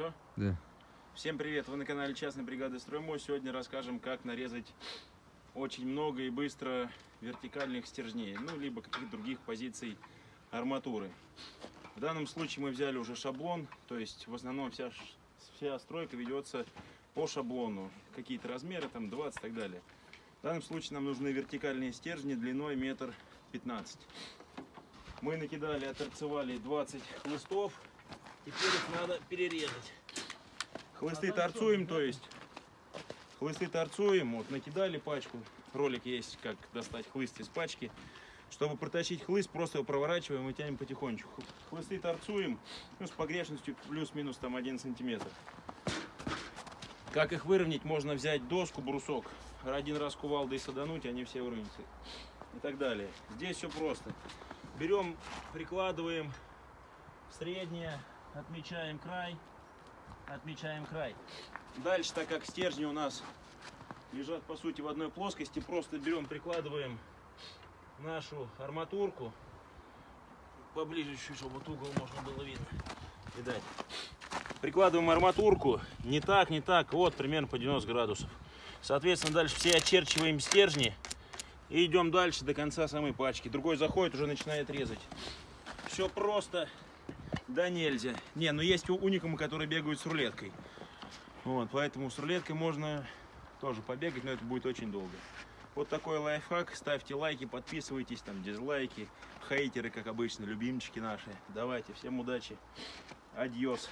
Все? Да. Всем привет! Вы на канале Частной бригады Строймо. Сегодня расскажем, как нарезать очень много и быстро вертикальных стержней, ну, либо каких-то других позиций арматуры. В данном случае мы взяли уже шаблон, то есть в основном вся, вся стройка ведется по шаблону. Какие-то размеры, там 20 и так далее. В данном случае нам нужны вертикальные стержни длиной метр пятнадцать. Мы накидали, оторцевали 20 хлыстов. Теперь их надо перерезать. Хлысты торцуем, то есть хлысты торцуем, вот накидали пачку, ролик есть, как достать хлыст из пачки. Чтобы протащить хлыст, просто его проворачиваем и тянем потихонечку. Хлысты торцуем, ну, с погрешностью плюс-минус там 1 сантиметр. Как их выровнять, можно взять доску, брусок, один раз кувалдой садануть, они все выровняются. И так далее. Здесь все просто. Берем, прикладываем среднее, отмечаем край, отмечаем край. Дальше, так как стержни у нас лежат по сути в одной плоскости, просто берем, прикладываем нашу арматурку поближе чуть, чтобы вот угол можно было видно. Видать. Прикладываем арматурку не так, не так, вот примерно по 90 градусов. Соответственно, дальше все очерчиваем стержни и идем дальше до конца самой пачки. Другой заходит, уже начинает резать. Все просто, да нельзя. Не, ну есть у- уникумы, которые бегают с рулеткой. Вот, поэтому с рулеткой можно тоже побегать, но это будет очень долго. Вот такой лайфхак. Ставьте лайки, подписывайтесь, там дизлайки, хейтеры, как обычно, любимчики наши. Давайте, всем удачи. Адьос.